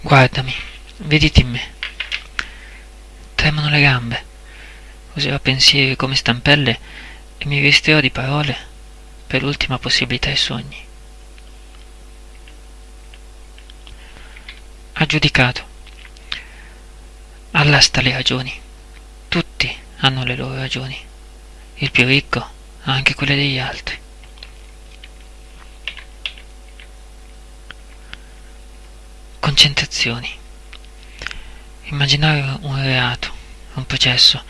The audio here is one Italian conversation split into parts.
Guardami, vediti in me. Tremano le gambe. Userò pensieri come stampelle e mi vestirò di parole per l'ultima possibilità ai sogni. Ha giudicato. Allasta le ragioni. Tutti hanno le loro ragioni. Il più ricco ha anche quelle degli altri. Concentrazioni. Immaginare un reato, un processo,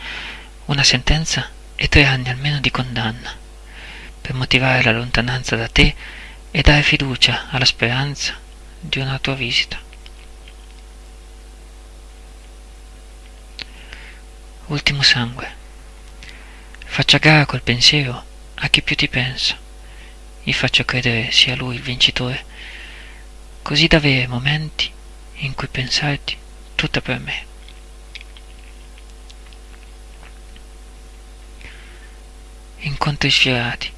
una sentenza e tre anni almeno di condanna, per motivare la lontananza da te e dare fiducia alla speranza di una tua visita. Ultimo sangue. Faccia gara col pensiero a chi più ti pensa. Gli faccio credere sia lui il vincitore, così da avere momenti in cui pensarti tutta per me. Incontri sfiorati.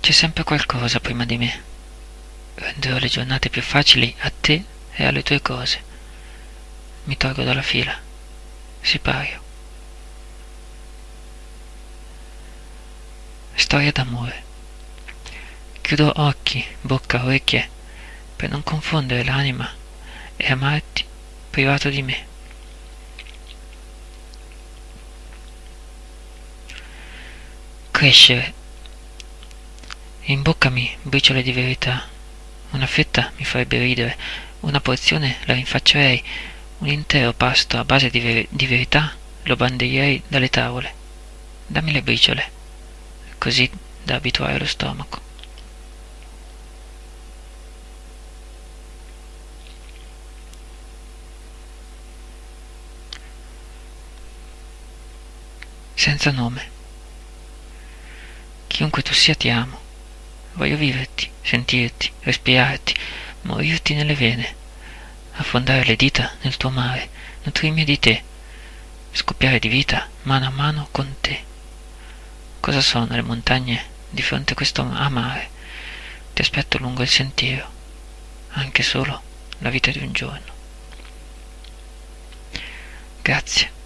C'è sempre qualcosa prima di me. Renderò le giornate più facili a te e alle tue cose. Mi tolgo dalla fila. Sipario. Storia d'amore. Chiudo occhi, bocca, orecchie per non confondere l'anima e amarti privato di me. Crescere. Imboccami briciole di verità. Una fetta mi farebbe ridere, una porzione la rinfaccerei, un intero pasto a base di, ver- di verità lo bandirei dalle tavole. Dammi le briciole, così da abituare lo stomaco. Senza nome. Chiunque tu sia ti amo. Voglio viverti, sentirti, respirarti, morirti nelle vene, affondare le dita nel tuo mare, nutrirmi di te, scoppiare di vita mano a mano con te. Cosa sono le montagne di fronte a questo amare? Ti aspetto lungo il sentiero, anche solo la vita di un giorno. Grazie.